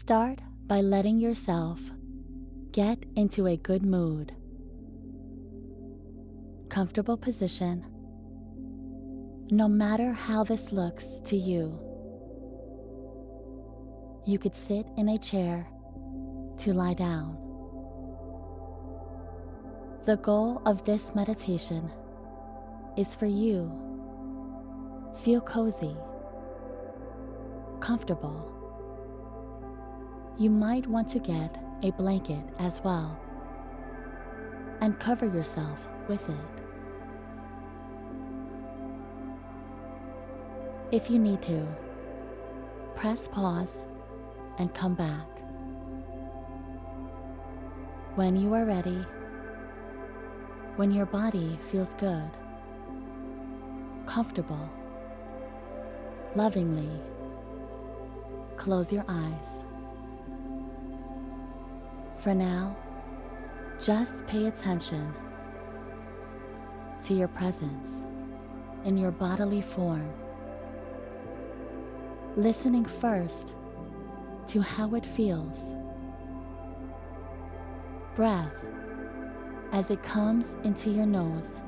Start by letting yourself get into a good mood. Comfortable position, no matter how this looks to you. You could sit in a chair to lie down. The goal of this meditation is for you feel cozy, comfortable. You might want to get a blanket as well and cover yourself with it. If you need to, press pause and come back. When you are ready, when your body feels good, comfortable, lovingly, close your eyes. For now, just pay attention to your presence in your bodily form, listening first to how it feels. Breath as it comes into your nose,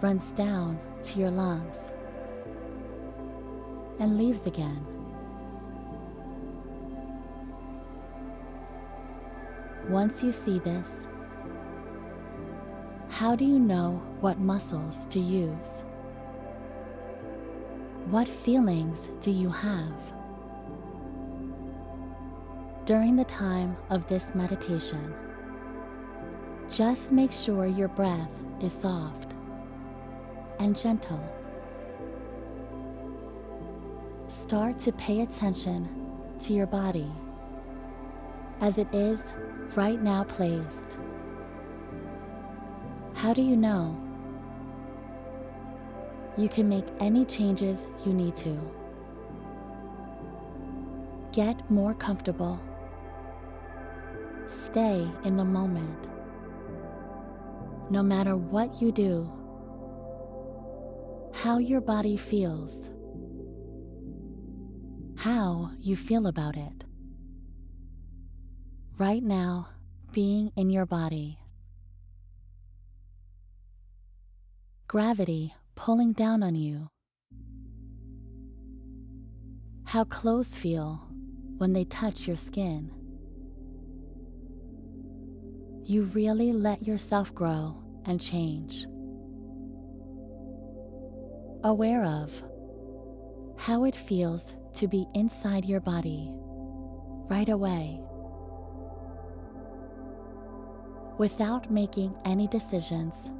runs down to your lungs, and leaves again. Once you see this, how do you know what muscles to use? What feelings do you have? During the time of this meditation, just make sure your breath is soft and gentle. Start to pay attention to your body as it is right now placed. How do you know? You can make any changes you need to. Get more comfortable. Stay in the moment. No matter what you do, how your body feels, how you feel about it. Right now, being in your body. Gravity pulling down on you. How clothes feel when they touch your skin. You really let yourself grow and change. Aware of how it feels to be inside your body right away without making any decisions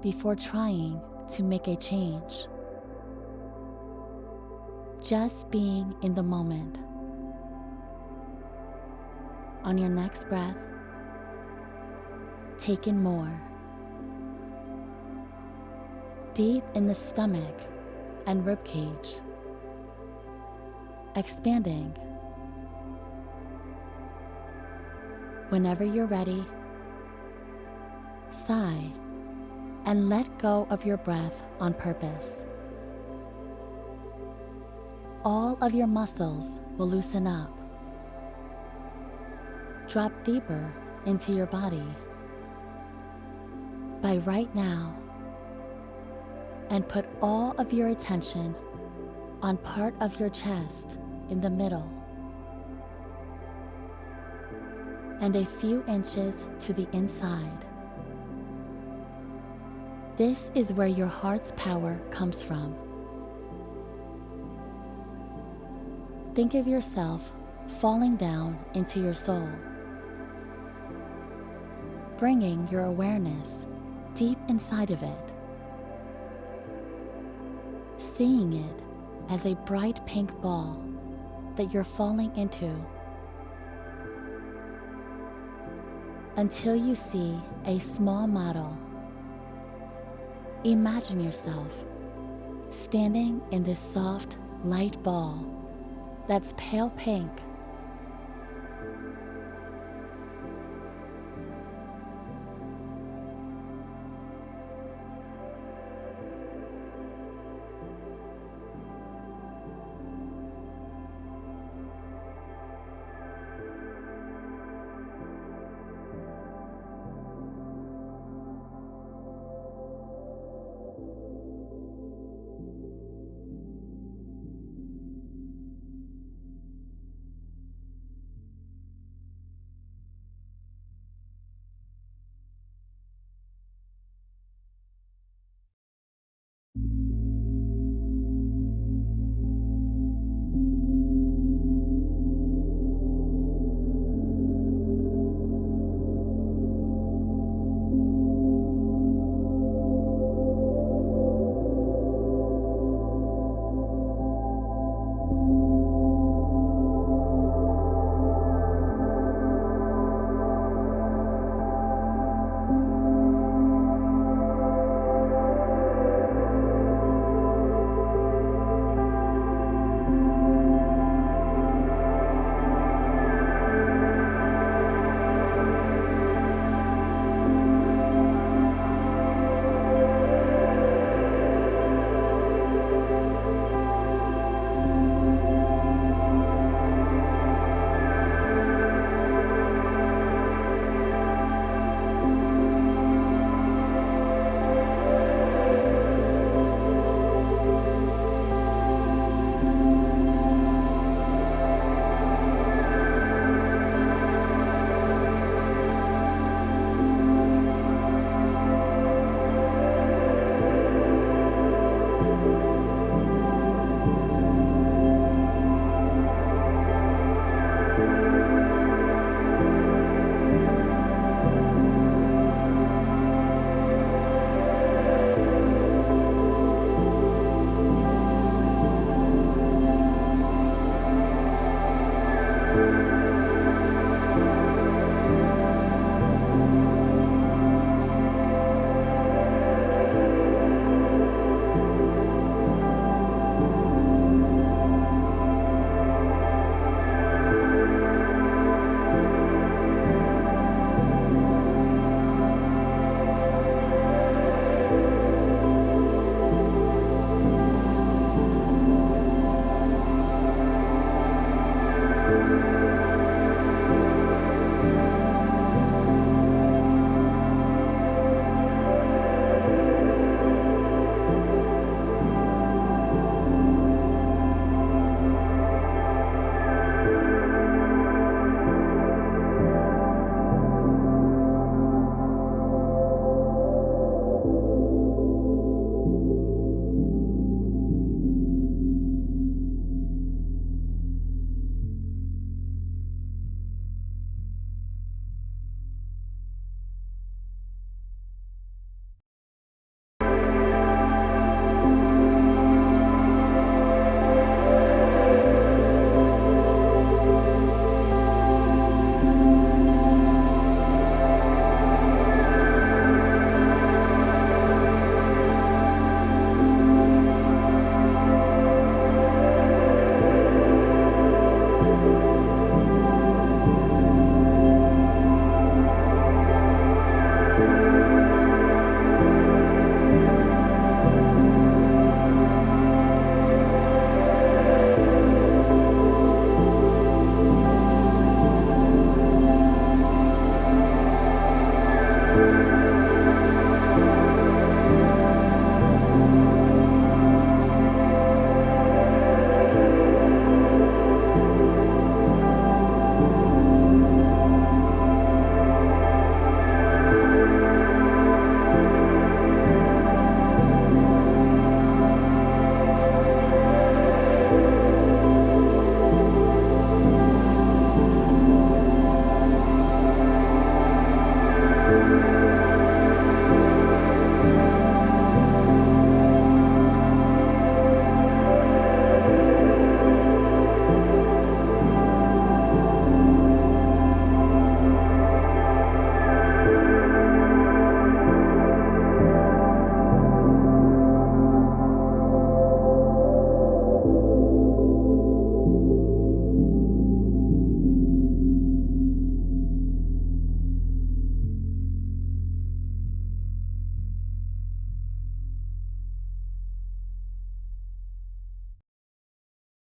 before trying to make a change. Just being in the moment. On your next breath, take in more. Deep in the stomach and rib cage. Expanding. Whenever you're ready, sigh and let go of your breath on purpose. All of your muscles will loosen up. Drop deeper into your body by right now and put all of your attention on part of your chest in the middle and a few inches to the inside. This is where your heart's power comes from. Think of yourself falling down into your soul, bringing your awareness deep inside of it, seeing it as a bright pink ball that you're falling into until you see a small model Imagine yourself standing in this soft, light ball that's pale pink